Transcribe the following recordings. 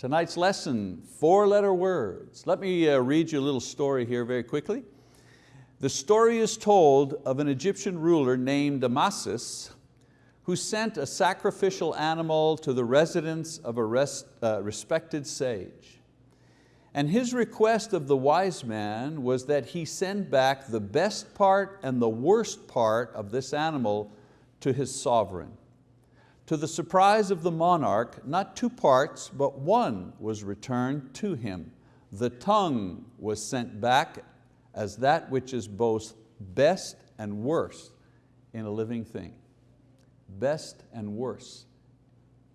Tonight's lesson, four letter words. Let me uh, read you a little story here very quickly. The story is told of an Egyptian ruler named Amasis who sent a sacrificial animal to the residence of a rest, uh, respected sage. And his request of the wise man was that he send back the best part and the worst part of this animal to his sovereign. To the surprise of the monarch, not two parts, but one was returned to him. The tongue was sent back as that which is both best and worst in a living thing. Best and worst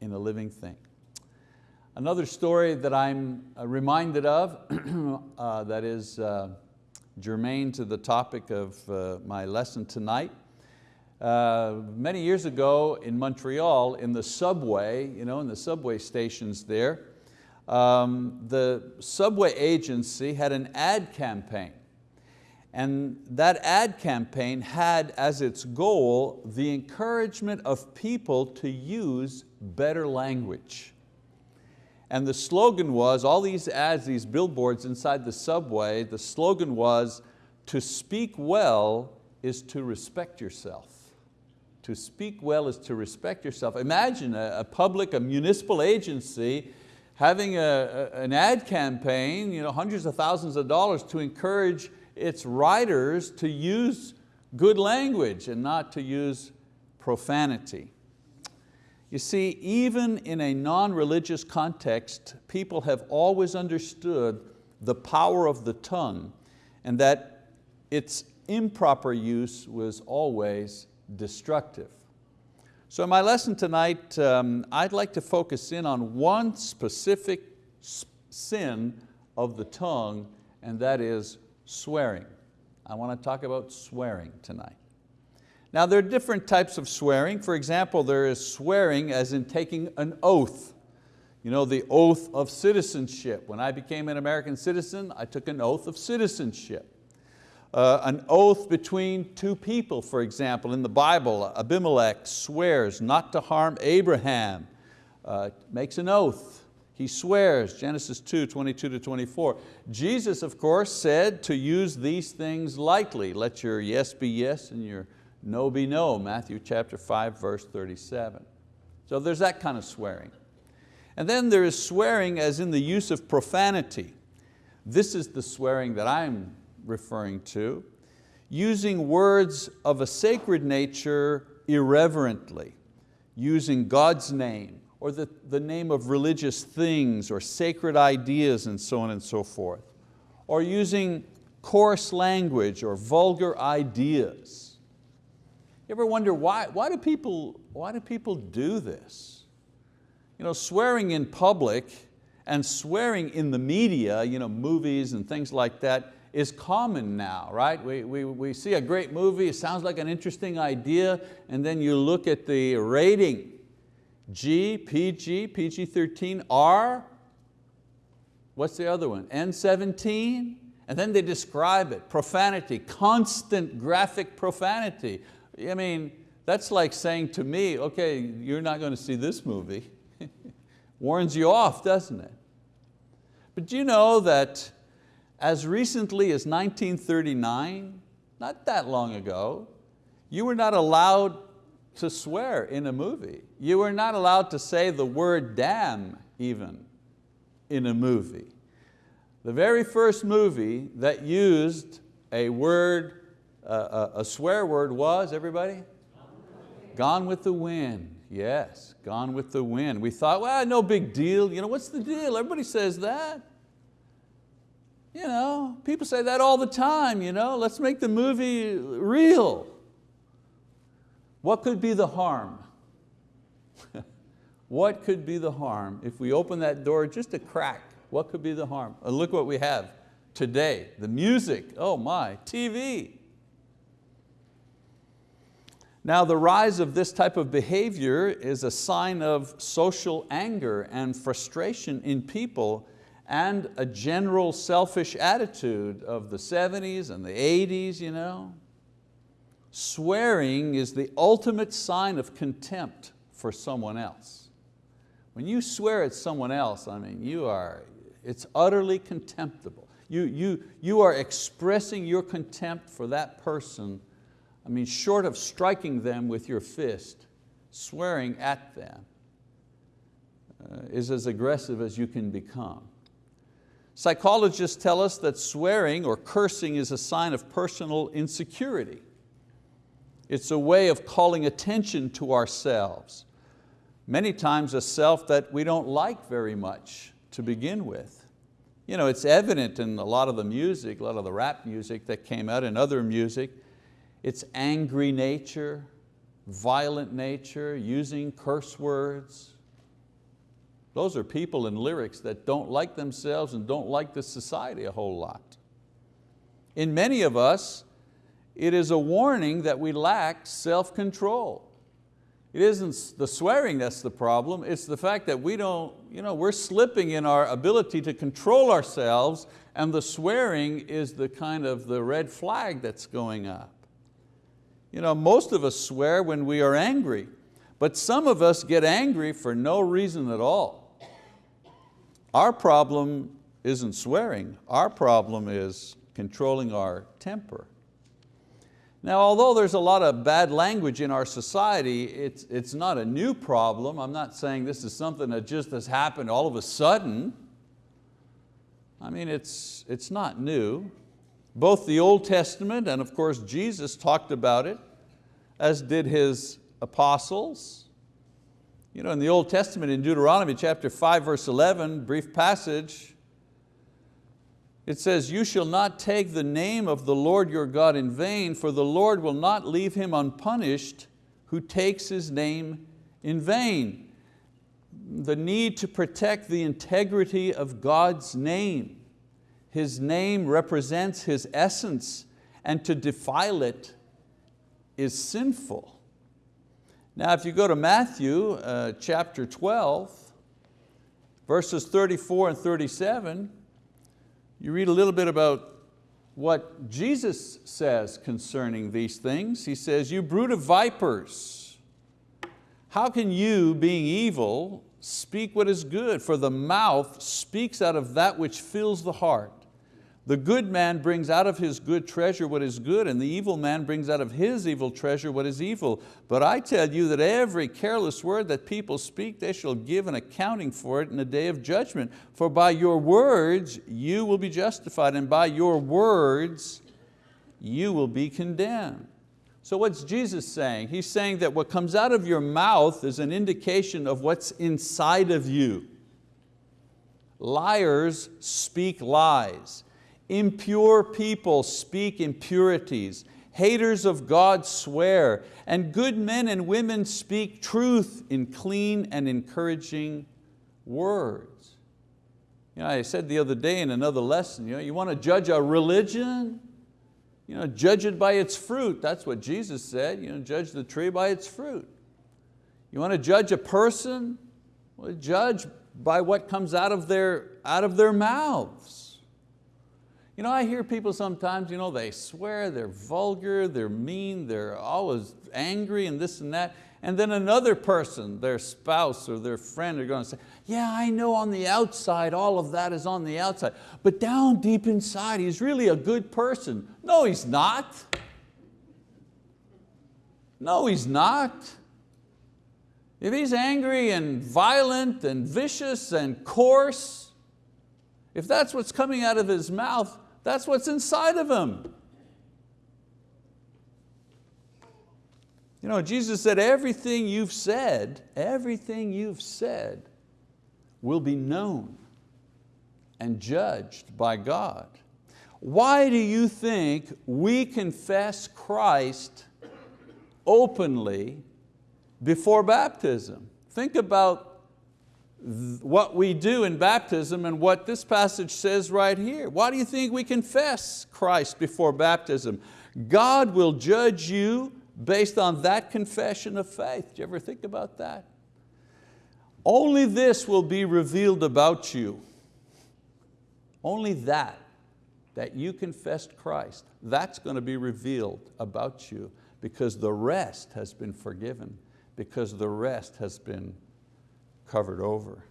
in a living thing. Another story that I'm uh, reminded of uh, that is uh, germane to the topic of uh, my lesson tonight uh, many years ago in Montreal, in the subway, you know, in the subway stations there, um, the subway agency had an ad campaign. And that ad campaign had as its goal the encouragement of people to use better language. And the slogan was, all these ads, these billboards inside the subway, the slogan was, to speak well is to respect yourself. To speak well is to respect yourself. Imagine a, a public, a municipal agency having a, a, an ad campaign, you know, hundreds of thousands of dollars to encourage its writers to use good language and not to use profanity. You see, even in a non-religious context, people have always understood the power of the tongue and that its improper use was always destructive. So in my lesson tonight, um, I'd like to focus in on one specific sin of the tongue, and that is swearing. I want to talk about swearing tonight. Now there are different types of swearing. For example, there is swearing as in taking an oath. You know, the oath of citizenship. When I became an American citizen, I took an oath of citizenship uh, an oath between two people, for example, in the Bible, Abimelech swears not to harm Abraham, uh, makes an oath. He swears, Genesis 2, 22 to 24. Jesus, of course, said to use these things lightly. Let your yes be yes and your no be no, Matthew chapter 5, verse 37. So there's that kind of swearing. And then there is swearing as in the use of profanity. This is the swearing that I'm referring to, using words of a sacred nature irreverently, using God's name or the, the name of religious things or sacred ideas and so on and so forth, or using coarse language or vulgar ideas. You ever wonder why, why, do people, why do people do this? You know, swearing in public and swearing in the media, you know, movies and things like that, is common now, right? We, we, we see a great movie, it sounds like an interesting idea, and then you look at the rating, G, PG, PG-13, R, what's the other one? N17, and then they describe it, profanity, constant graphic profanity. I mean, that's like saying to me, okay, you're not going to see this movie. Warns you off, doesn't it? But you know that as recently as 1939, not that long ago, you were not allowed to swear in a movie. You were not allowed to say the word damn even in a movie. The very first movie that used a word, uh, a swear word was, everybody? Gone with the Wind, yes, Gone with the Wind. We thought, well, no big deal. You know, what's the deal? Everybody says that. You know, people say that all the time, you know, let's make the movie real. What could be the harm? what could be the harm if we open that door just a crack? What could be the harm? And look what we have today, the music, oh my, TV. Now the rise of this type of behavior is a sign of social anger and frustration in people and a general selfish attitude of the 70s and the 80s. You know? Swearing is the ultimate sign of contempt for someone else. When you swear at someone else, I mean, you are, it's utterly contemptible. You, you, you are expressing your contempt for that person, I mean, short of striking them with your fist, swearing at them uh, is as aggressive as you can become. Psychologists tell us that swearing or cursing is a sign of personal insecurity. It's a way of calling attention to ourselves. Many times a self that we don't like very much to begin with. You know, it's evident in a lot of the music, a lot of the rap music that came out and other music. It's angry nature, violent nature, using curse words. Those are people in lyrics that don't like themselves and don't like the society a whole lot. In many of us, it is a warning that we lack self-control. It isn't the swearing that's the problem, it's the fact that we don't, you know, we're slipping in our ability to control ourselves and the swearing is the kind of the red flag that's going up. You know, most of us swear when we are angry, but some of us get angry for no reason at all. Our problem isn't swearing, our problem is controlling our temper. Now, although there's a lot of bad language in our society, it's, it's not a new problem. I'm not saying this is something that just has happened all of a sudden. I mean, it's, it's not new. Both the Old Testament and of course Jesus talked about it, as did His apostles. You know, in the Old Testament, in Deuteronomy chapter 5, verse 11, brief passage, it says, you shall not take the name of the Lord your God in vain, for the Lord will not leave him unpunished who takes his name in vain. The need to protect the integrity of God's name. His name represents His essence and to defile it is sinful. Now if you go to Matthew uh, chapter 12, verses 34 and 37, you read a little bit about what Jesus says concerning these things. He says, you brood of vipers, how can you, being evil, speak what is good? For the mouth speaks out of that which fills the heart. The good man brings out of his good treasure what is good, and the evil man brings out of his evil treasure what is evil. But I tell you that every careless word that people speak, they shall give an accounting for it in the day of judgment. For by your words you will be justified, and by your words you will be condemned. So what's Jesus saying? He's saying that what comes out of your mouth is an indication of what's inside of you. Liars speak lies. Impure people speak impurities. Haters of God swear. And good men and women speak truth in clean and encouraging words. You know, I said the other day in another lesson, you, know, you want to judge a religion? You know, judge it by its fruit. That's what Jesus said, you know, judge the tree by its fruit. You want to judge a person? Well, judge by what comes out of their, out of their mouths. You know, I hear people sometimes, you know, they swear, they're vulgar, they're mean, they're always angry and this and that. And then another person, their spouse or their friend are going to say, yeah, I know on the outside, all of that is on the outside, but down deep inside, he's really a good person. No, he's not. No, he's not. If he's angry and violent and vicious and coarse, if that's what's coming out of his mouth, that's what's inside of him. You know, Jesus said, everything you've said, everything you've said will be known and judged by God. Why do you think we confess Christ openly before baptism? Think about what we do in baptism and what this passage says right here. Why do you think we confess Christ before baptism? God will judge you based on that confession of faith. Do you ever think about that? Only this will be revealed about you. Only that, that you confessed Christ, that's going to be revealed about you because the rest has been forgiven, because the rest has been covered over.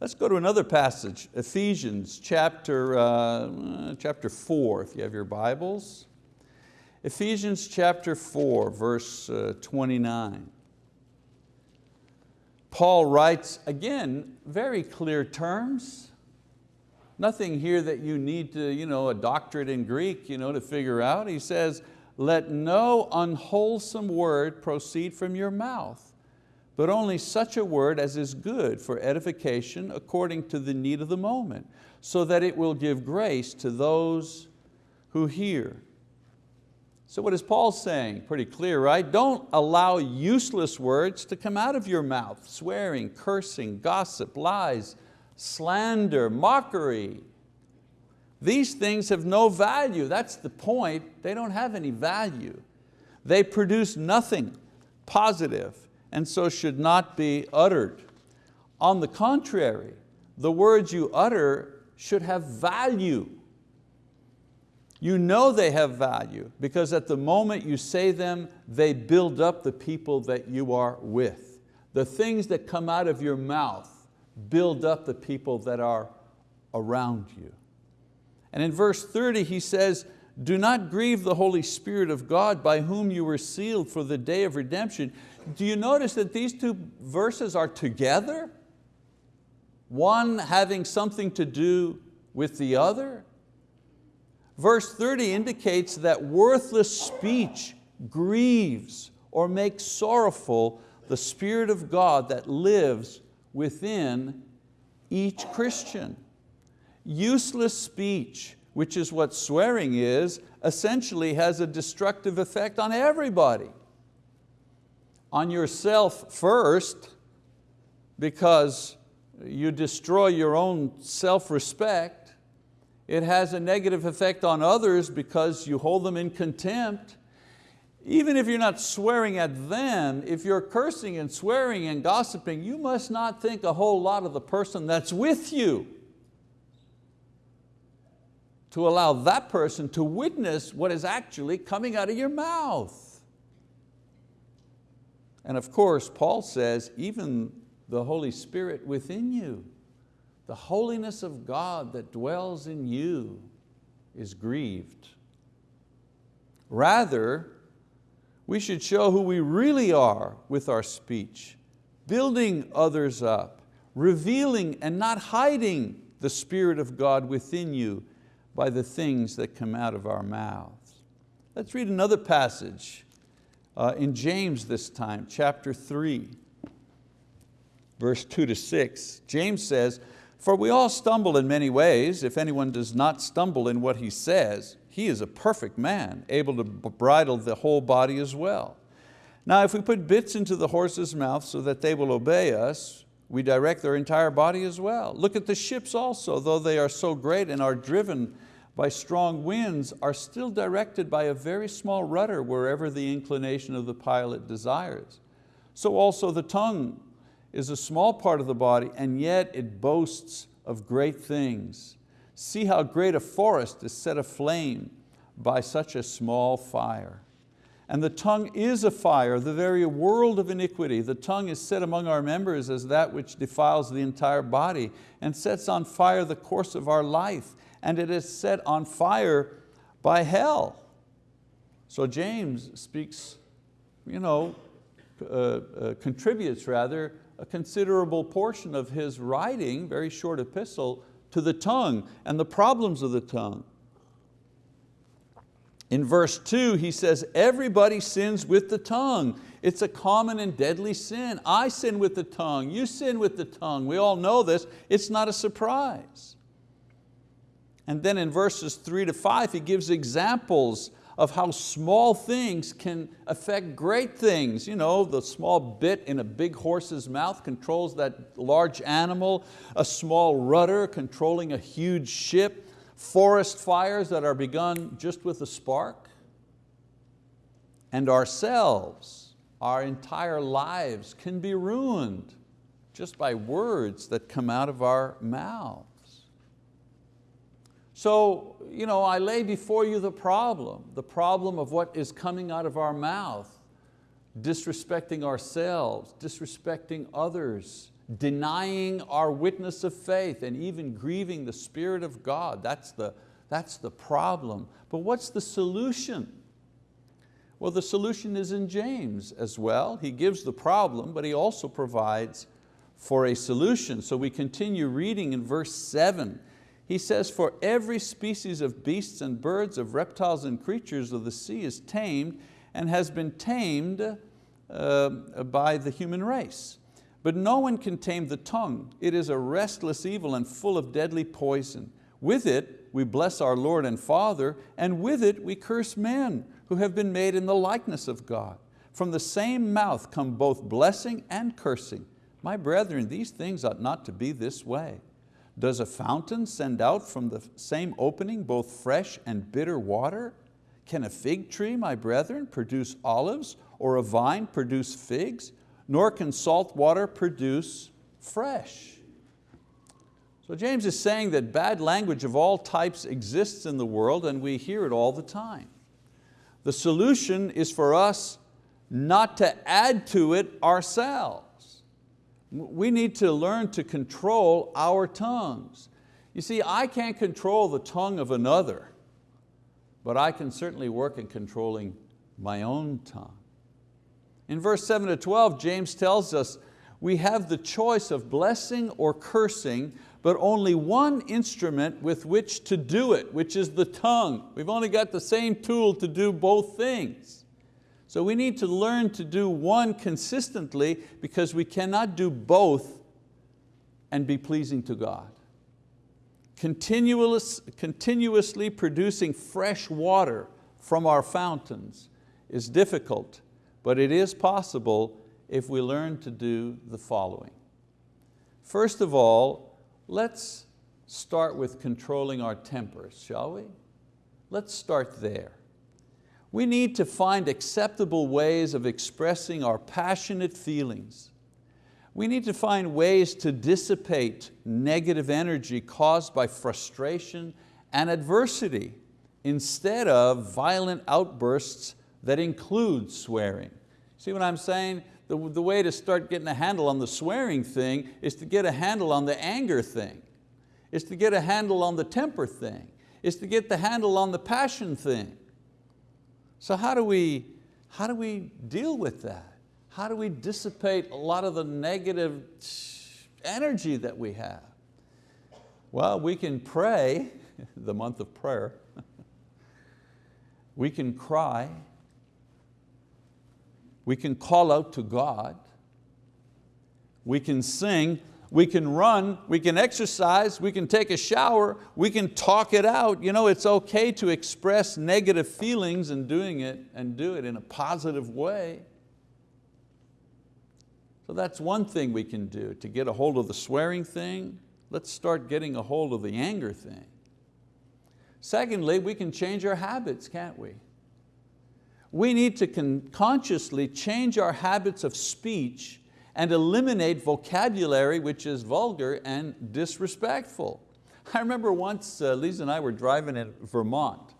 Let's go to another passage, Ephesians chapter, uh, chapter four, if you have your Bibles. Ephesians chapter four, verse uh, 29. Paul writes, again, very clear terms. Nothing here that you need to, you know, a doctorate in Greek you know, to figure out. He says, let no unwholesome word proceed from your mouth, but only such a word as is good for edification according to the need of the moment, so that it will give grace to those who hear. So what is Paul saying? Pretty clear, right? Don't allow useless words to come out of your mouth, swearing, cursing, gossip, lies, slander, mockery. These things have no value. That's the point. They don't have any value. They produce nothing positive and so should not be uttered. On the contrary, the words you utter should have value. You know they have value because at the moment you say them, they build up the people that you are with. The things that come out of your mouth build up the people that are around you. And in verse 30 he says, do not grieve the Holy Spirit of God by whom you were sealed for the day of redemption. Do you notice that these two verses are together? One having something to do with the other? Verse 30 indicates that worthless speech grieves or makes sorrowful the Spirit of God that lives within each Christian. Useless speech, which is what swearing is, essentially has a destructive effect on everybody. On yourself first, because you destroy your own self-respect, it has a negative effect on others because you hold them in contempt. Even if you're not swearing at them, if you're cursing and swearing and gossiping, you must not think a whole lot of the person that's with you to allow that person to witness what is actually coming out of your mouth. And of course, Paul says, even the Holy Spirit within you the holiness of God that dwells in you is grieved. Rather, we should show who we really are with our speech, building others up, revealing and not hiding the Spirit of God within you by the things that come out of our mouths. Let's read another passage uh, in James this time, chapter three, verse two to six. James says, for we all stumble in many ways. If anyone does not stumble in what he says, he is a perfect man, able to bridle the whole body as well. Now if we put bits into the horse's mouth so that they will obey us, we direct their entire body as well. Look at the ships also, though they are so great and are driven by strong winds, are still directed by a very small rudder wherever the inclination of the pilot desires. So also the tongue is a small part of the body and yet it boasts of great things. See how great a forest is set aflame by such a small fire. And the tongue is a fire, the very world of iniquity. The tongue is set among our members as that which defiles the entire body and sets on fire the course of our life, and it is set on fire by hell. So James speaks, you know, uh, uh, contributes rather a considerable portion of his writing, very short epistle, to the tongue and the problems of the tongue. In verse two, he says, everybody sins with the tongue. It's a common and deadly sin. I sin with the tongue, you sin with the tongue. We all know this, it's not a surprise. And then in verses three to five, he gives examples of how small things can affect great things. You know, the small bit in a big horse's mouth controls that large animal, a small rudder controlling a huge ship, forest fires that are begun just with a spark, and ourselves, our entire lives can be ruined just by words that come out of our mouth. So you know, I lay before you the problem, the problem of what is coming out of our mouth. disrespecting ourselves, disrespecting others, denying our witness of faith, and even grieving the Spirit of God. That's the, that's the problem. But what's the solution? Well, the solution is in James as well. He gives the problem, but he also provides for a solution. So we continue reading in verse seven. He says, for every species of beasts and birds, of reptiles and creatures of the sea is tamed and has been tamed uh, by the human race. But no one can tame the tongue. It is a restless evil and full of deadly poison. With it we bless our Lord and Father, and with it we curse men who have been made in the likeness of God. From the same mouth come both blessing and cursing. My brethren, these things ought not to be this way. Does a fountain send out from the same opening both fresh and bitter water? Can a fig tree, my brethren, produce olives, or a vine produce figs? Nor can salt water produce fresh. So James is saying that bad language of all types exists in the world and we hear it all the time. The solution is for us not to add to it ourselves. We need to learn to control our tongues. You see, I can't control the tongue of another, but I can certainly work in controlling my own tongue. In verse 7 to 12, James tells us we have the choice of blessing or cursing, but only one instrument with which to do it, which is the tongue. We've only got the same tool to do both things. So we need to learn to do one consistently because we cannot do both and be pleasing to God. Continuous, continuously producing fresh water from our fountains is difficult but it is possible if we learn to do the following. First of all, let's start with controlling our tempers, shall we? Let's start there. We need to find acceptable ways of expressing our passionate feelings. We need to find ways to dissipate negative energy caused by frustration and adversity instead of violent outbursts that includes swearing. See what I'm saying? The, the way to start getting a handle on the swearing thing is to get a handle on the anger thing. Is to get a handle on the temper thing. Is to get the handle on the passion thing. So how do we, how do we deal with that? How do we dissipate a lot of the negative energy that we have? Well, we can pray, the month of prayer. we can cry, we can call out to God, we can sing, we can run, we can exercise, we can take a shower, we can talk it out. You know, it's okay to express negative feelings and doing it and do it in a positive way. So that's one thing we can do to get a hold of the swearing thing. Let's start getting a hold of the anger thing. Secondly, we can change our habits, can't we? We need to consciously change our habits of speech and eliminate vocabulary which is vulgar and disrespectful. I remember once uh, Lisa and I were driving in Vermont.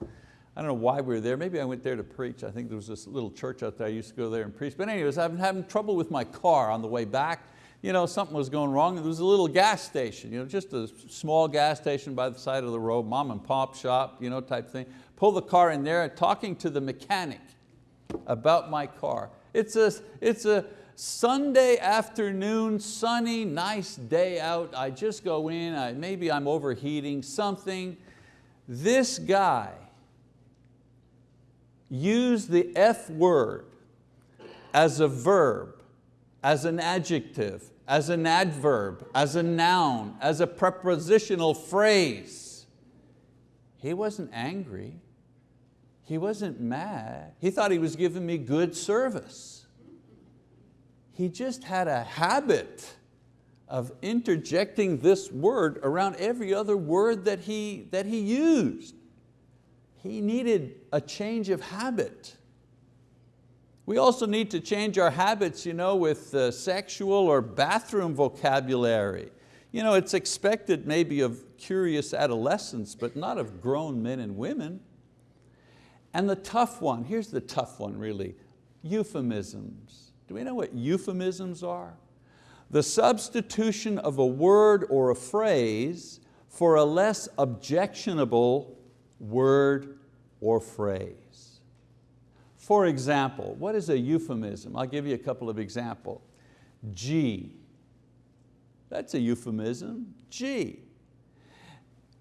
I don't know why we were there. Maybe I went there to preach. I think there was this little church out there. I used to go there and preach. But anyways, I've been having trouble with my car on the way back. You know, something was going wrong. There was a little gas station, you know, just a small gas station by the side of the road, mom and pop shop, you know, type thing. Pull the car in there, and talking to the mechanic about my car. It's a, it's a Sunday afternoon, sunny, nice day out. I just go in, I, maybe I'm overheating something. This guy used the F word as a verb, as an adjective, as an adverb, as a noun, as a prepositional phrase. He wasn't angry. He wasn't mad. He thought he was giving me good service. He just had a habit of interjecting this word around every other word that he, that he used. He needed a change of habit. We also need to change our habits you know, with uh, sexual or bathroom vocabulary. You know, it's expected maybe of curious adolescents, but not of grown men and women. And the tough one, here's the tough one really. Euphemisms. Do we know what euphemisms are? The substitution of a word or a phrase for a less objectionable word or phrase. For example, what is a euphemism? I'll give you a couple of examples. Gee, that's a euphemism, gee.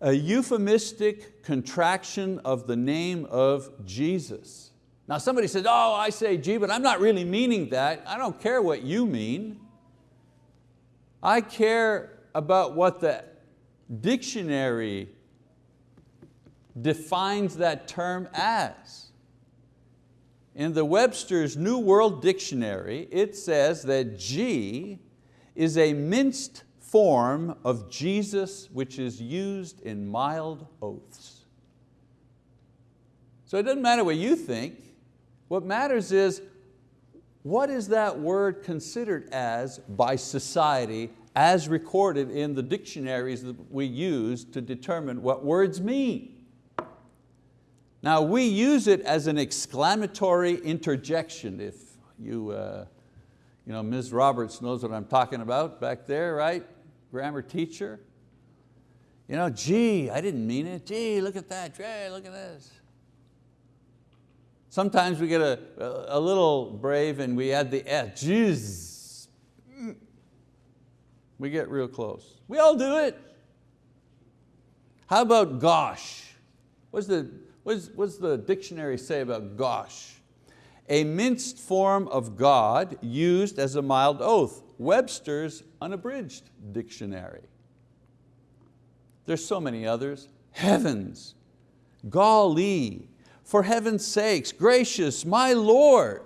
A euphemistic contraction of the name of Jesus. Now somebody says, oh, I say gee, but I'm not really meaning that. I don't care what you mean. I care about what the dictionary defines that term as. In the Webster's New World Dictionary, it says that gee is a minced form of Jesus which is used in mild oaths. So it doesn't matter what you think, what matters is, what is that word considered as by society as recorded in the dictionaries that we use to determine what words mean? Now we use it as an exclamatory interjection. If you, uh, you know, Ms. Roberts knows what I'm talking about back there, right? Grammar teacher. You know, gee, I didn't mean it. Gee, look at that. Gee, look at this. Sometimes we get a, a little brave and we add the S, jeez. We get real close. We all do it. How about gosh? What's the, what's, what's the dictionary say about gosh? A minced form of God used as a mild oath. Webster's unabridged dictionary. There's so many others. Heavens, golly, for heaven's sakes, gracious, my Lord.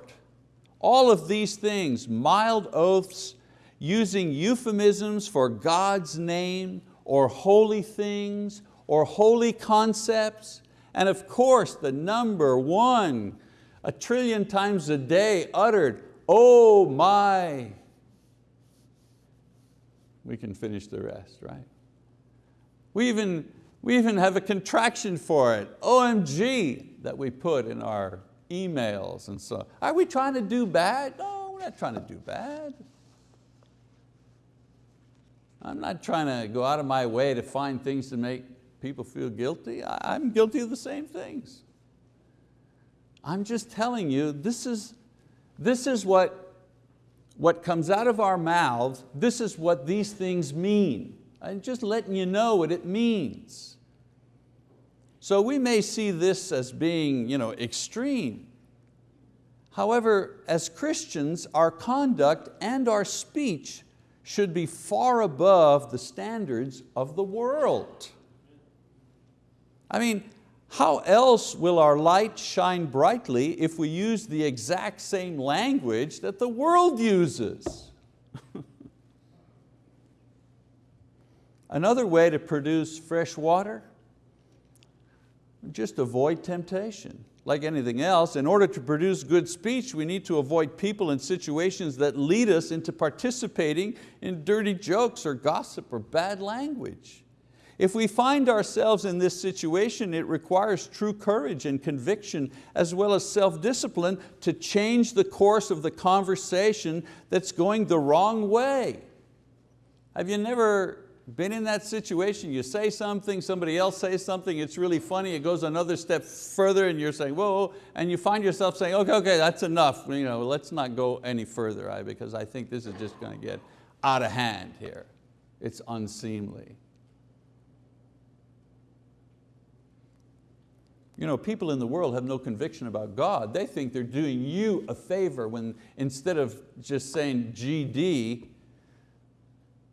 All of these things, mild oaths, using euphemisms for God's name or holy things or holy concepts. And of course, the number one, a trillion times a day uttered, oh my. We can finish the rest, right? We even, we even have a contraction for it, OMG that we put in our emails and so. Are we trying to do bad? No, we're not trying to do bad. I'm not trying to go out of my way to find things to make people feel guilty. I'm guilty of the same things. I'm just telling you, this is, this is what, what comes out of our mouths, this is what these things mean. I'm just letting you know what it means. So we may see this as being you know, extreme. However, as Christians, our conduct and our speech should be far above the standards of the world. I mean, how else will our light shine brightly if we use the exact same language that the world uses? Another way to produce fresh water just avoid temptation. Like anything else, in order to produce good speech, we need to avoid people and situations that lead us into participating in dirty jokes or gossip or bad language. If we find ourselves in this situation, it requires true courage and conviction as well as self-discipline to change the course of the conversation that's going the wrong way. Have you never been in that situation, you say something, somebody else says something, it's really funny, it goes another step further and you're saying, whoa, and you find yourself saying, okay, okay, that's enough, you know, let's not go any further, right? because I think this is just going to get out of hand here. It's unseemly. You know, people in the world have no conviction about God. They think they're doing you a favor when instead of just saying GD,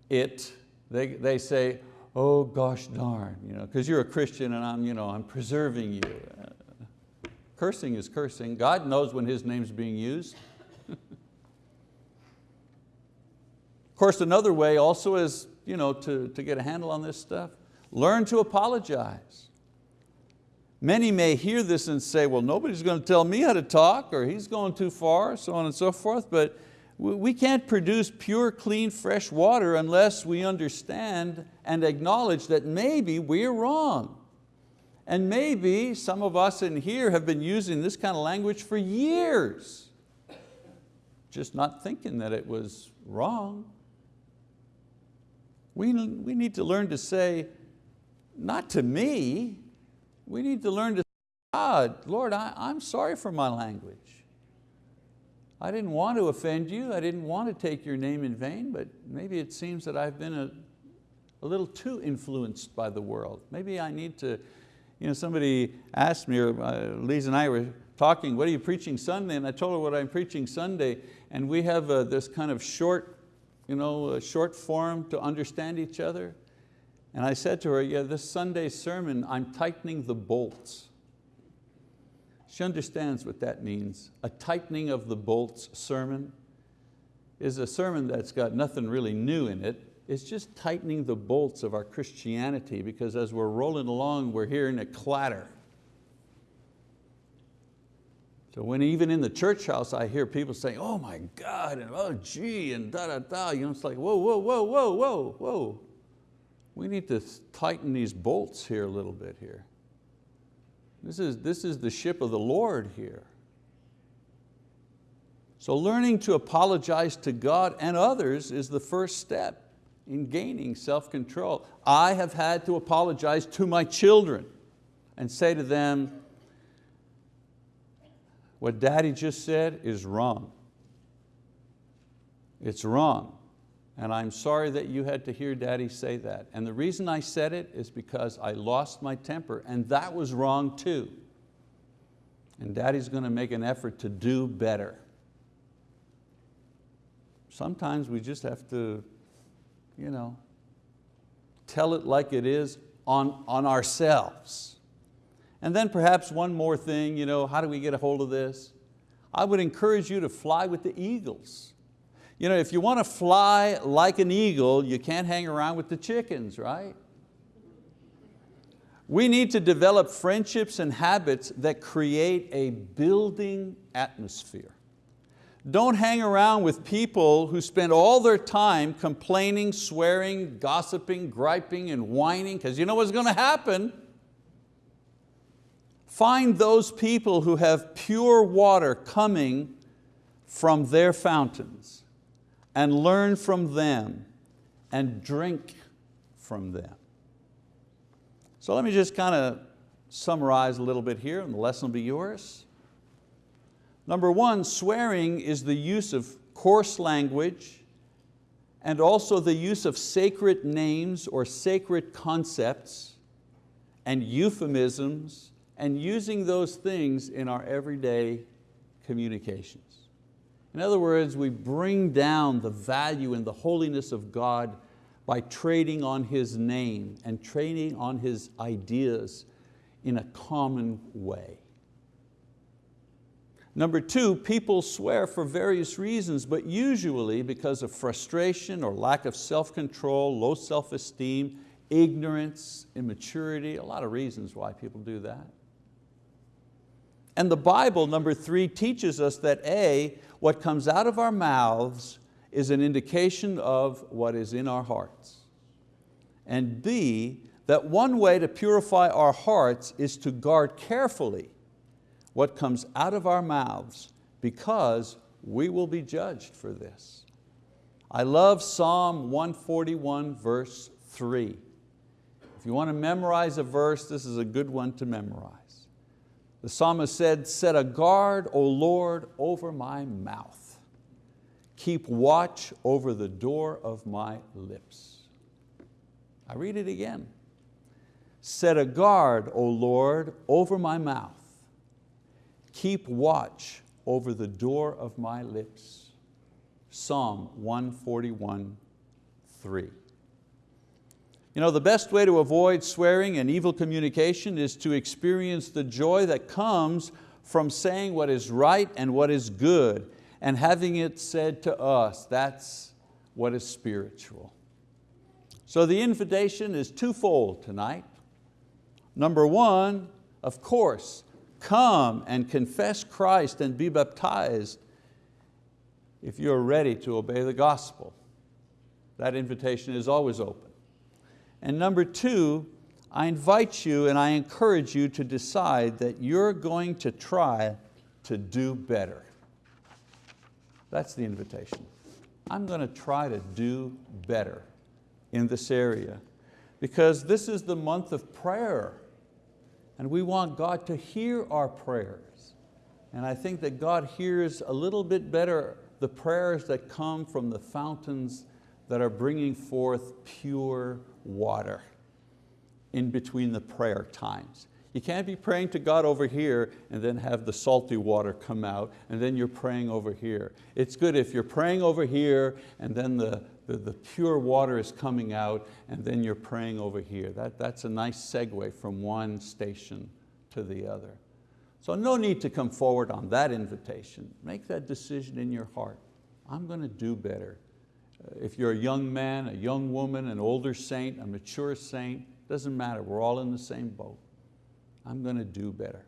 it, they, they say, oh gosh darn, you know, because you're a Christian and I'm, you know, I'm preserving you. Uh, cursing is cursing. God knows when His name's being used. of course, another way also is you know, to, to get a handle on this stuff, learn to apologize. Many may hear this and say, well, nobody's going to tell me how to talk or he's going too far, so on and so forth, but we can't produce pure, clean, fresh water unless we understand and acknowledge that maybe we're wrong. And maybe some of us in here have been using this kind of language for years. just not thinking that it was wrong. We, we need to learn to say, not to me, we need to learn to say, God, Lord, I, I'm sorry for my language. I didn't want to offend you, I didn't want to take your name in vain, but maybe it seems that I've been a, a little too influenced by the world. Maybe I need to, you know, somebody asked me, or uh, Lisa and I were talking, what are you preaching Sunday? And I told her what I'm preaching Sunday, and we have uh, this kind of short, you know, short form to understand each other. And I said to her, yeah, this Sunday sermon, I'm tightening the bolts. She understands what that means. A tightening of the bolts sermon is a sermon that's got nothing really new in it. It's just tightening the bolts of our Christianity because as we're rolling along, we're hearing a clatter. So when even in the church house I hear people saying, oh my God, and oh gee, and da da da, you know, it's like, whoa, whoa, whoa, whoa, whoa, whoa. We need to tighten these bolts here a little bit here. This is, this is the ship of the Lord here. So learning to apologize to God and others is the first step in gaining self-control. I have had to apologize to my children and say to them, what daddy just said is wrong. It's wrong. And I'm sorry that you had to hear daddy say that. And the reason I said it is because I lost my temper and that was wrong too. And daddy's going to make an effort to do better. Sometimes we just have to you know, tell it like it is on, on ourselves. And then perhaps one more thing, you know, how do we get a hold of this? I would encourage you to fly with the eagles. You know, if you want to fly like an eagle, you can't hang around with the chickens, right? We need to develop friendships and habits that create a building atmosphere. Don't hang around with people who spend all their time complaining, swearing, gossiping, griping, and whining, because you know what's going to happen. Find those people who have pure water coming from their fountains and learn from them and drink from them. So let me just kind of summarize a little bit here and the lesson will be yours. Number one, swearing is the use of coarse language and also the use of sacred names or sacred concepts and euphemisms and using those things in our everyday communications. In other words, we bring down the value and the holiness of God by trading on His name and trading on His ideas in a common way. Number two, people swear for various reasons, but usually because of frustration or lack of self-control, low self-esteem, ignorance, immaturity, a lot of reasons why people do that. And the Bible, number three, teaches us that A, what comes out of our mouths is an indication of what is in our hearts. And B, that one way to purify our hearts is to guard carefully what comes out of our mouths because we will be judged for this. I love Psalm 141 verse three. If you want to memorize a verse, this is a good one to memorize. The psalmist said, set a guard, O Lord, over my mouth. Keep watch over the door of my lips. I read it again. Set a guard, O Lord, over my mouth. Keep watch over the door of my lips. Psalm 141, 3. You know, the best way to avoid swearing and evil communication is to experience the joy that comes from saying what is right and what is good and having it said to us. That's what is spiritual. So the invitation is twofold tonight. Number one, of course, come and confess Christ and be baptized if you're ready to obey the gospel. That invitation is always open. And number two, I invite you and I encourage you to decide that you're going to try to do better. That's the invitation. I'm going to try to do better in this area because this is the month of prayer and we want God to hear our prayers. And I think that God hears a little bit better the prayers that come from the fountains that are bringing forth pure water in between the prayer times. You can't be praying to God over here and then have the salty water come out and then you're praying over here. It's good if you're praying over here and then the, the, the pure water is coming out and then you're praying over here. That, that's a nice segue from one station to the other. So no need to come forward on that invitation. Make that decision in your heart. I'm going to do better. If you're a young man, a young woman, an older saint, a mature saint, doesn't matter, we're all in the same boat. I'm going to do better.